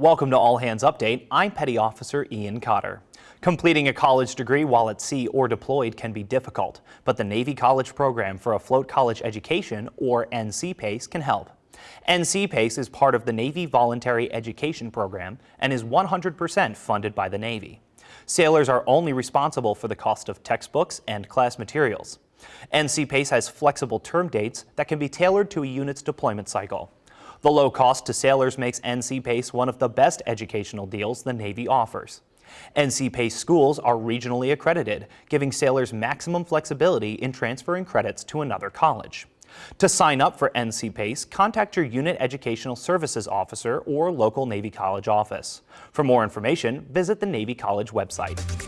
Welcome to All Hands Update. I'm Petty Officer Ian Cotter. Completing a college degree while at sea or deployed can be difficult, but the Navy College Program for a Afloat College Education, or NC PACE, can help. NC PACE is part of the Navy Voluntary Education Program and is 100% funded by the Navy. Sailors are only responsible for the cost of textbooks and class materials. NC PACE has flexible term dates that can be tailored to a unit's deployment cycle. The low cost to sailors makes NC PACE one of the best educational deals the Navy offers. NC PACE schools are regionally accredited, giving sailors maximum flexibility in transferring credits to another college. To sign up for NC PACE, contact your Unit Educational Services Officer or local Navy College office. For more information, visit the Navy College website.